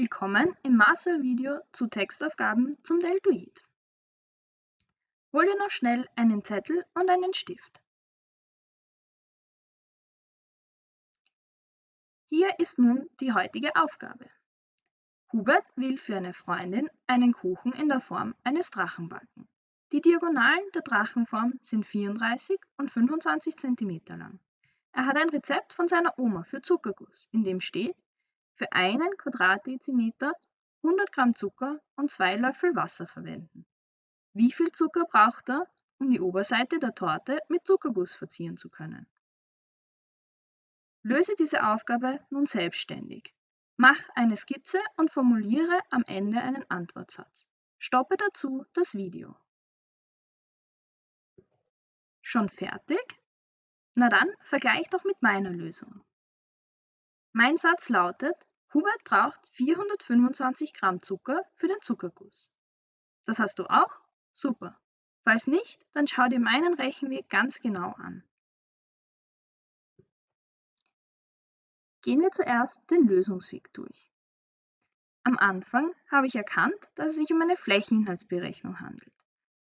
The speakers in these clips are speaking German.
Willkommen im Master-Video zu Textaufgaben zum Deltoid. Hol dir noch schnell einen Zettel und einen Stift. Hier ist nun die heutige Aufgabe. Hubert will für eine Freundin einen Kuchen in der Form eines Drachen backen. Die Diagonalen der Drachenform sind 34 und 25 cm lang. Er hat ein Rezept von seiner Oma für Zuckerguss, in dem steht, für einen Quadratdezimeter 100 Gramm Zucker und zwei Löffel Wasser verwenden. Wie viel Zucker braucht er, um die Oberseite der Torte mit Zuckerguss verzieren zu können? Löse diese Aufgabe nun selbstständig. Mach eine Skizze und formuliere am Ende einen Antwortsatz. Stoppe dazu das Video. Schon fertig? Na dann vergleich doch mit meiner Lösung. Mein Satz lautet, Hubert braucht 425 Gramm Zucker für den Zuckerguss. Das hast du auch? Super. Falls nicht, dann schau dir meinen Rechenweg ganz genau an. Gehen wir zuerst den Lösungsweg durch. Am Anfang habe ich erkannt, dass es sich um eine Flächeninhaltsberechnung handelt,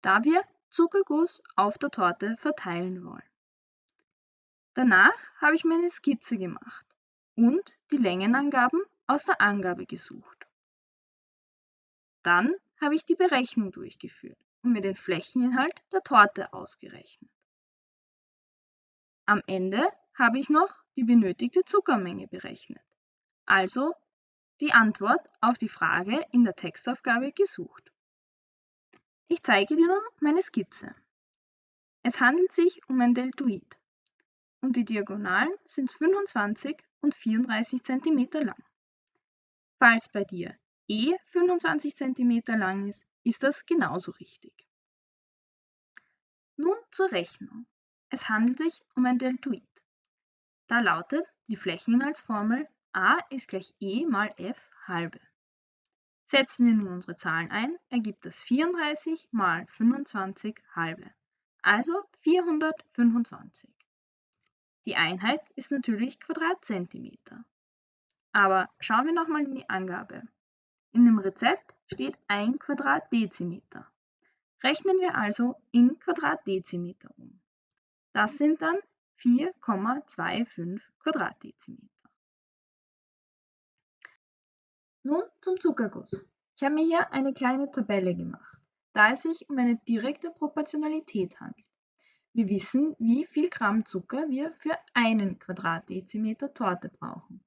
da wir Zuckerguss auf der Torte verteilen wollen. Danach habe ich mir eine Skizze gemacht und die Längenangaben aus der Angabe gesucht. Dann habe ich die Berechnung durchgeführt und mir den Flächeninhalt der Torte ausgerechnet. Am Ende habe ich noch die benötigte Zuckermenge berechnet, also die Antwort auf die Frage in der Textaufgabe gesucht. Ich zeige dir nun meine Skizze. Es handelt sich um ein Deltoid und die Diagonalen sind 25 und 34 cm lang. Falls bei dir E 25 cm lang ist, ist das genauso richtig. Nun zur Rechnung. Es handelt sich um ein Deltoid. Da lautet die Flächeninhaltsformel a ist gleich e mal f halbe. Setzen wir nun unsere Zahlen ein, ergibt das 34 mal 25 halbe, also 425. Die Einheit ist natürlich Quadratzentimeter. Aber schauen wir nochmal in die Angabe. In dem Rezept steht 1 Quadratdezimeter. Rechnen wir also in Quadratdezimeter um. Das sind dann 4,25 Quadratdezimeter. Nun zum Zuckerguss. Ich habe mir hier eine kleine Tabelle gemacht, da es sich um eine direkte Proportionalität handelt. Wir wissen, wie viel Gramm Zucker wir für einen Quadratdezimeter Torte brauchen.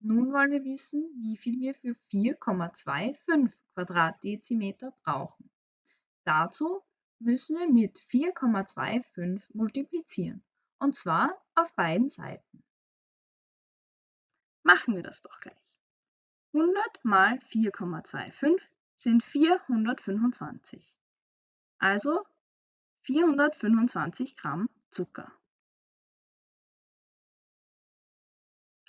Nun wollen wir wissen, wie viel wir für 4,25 Quadratdezimeter brauchen. Dazu müssen wir mit 4,25 multiplizieren, und zwar auf beiden Seiten. Machen wir das doch gleich. 100 mal 4,25 sind 425. Also 425 Gramm Zucker.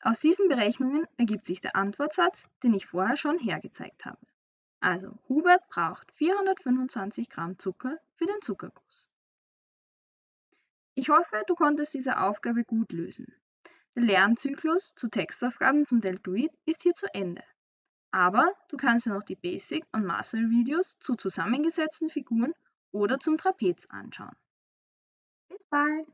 Aus diesen Berechnungen ergibt sich der Antwortsatz, den ich vorher schon hergezeigt habe. Also Hubert braucht 425 Gramm Zucker für den Zuckerguss. Ich hoffe, du konntest diese Aufgabe gut lösen. Der Lernzyklus zu Textaufgaben zum Deltoid ist hier zu Ende. Aber du kannst dir noch die Basic- und Master-Videos zu zusammengesetzten Figuren oder zum Trapez anschauen. Bis bald!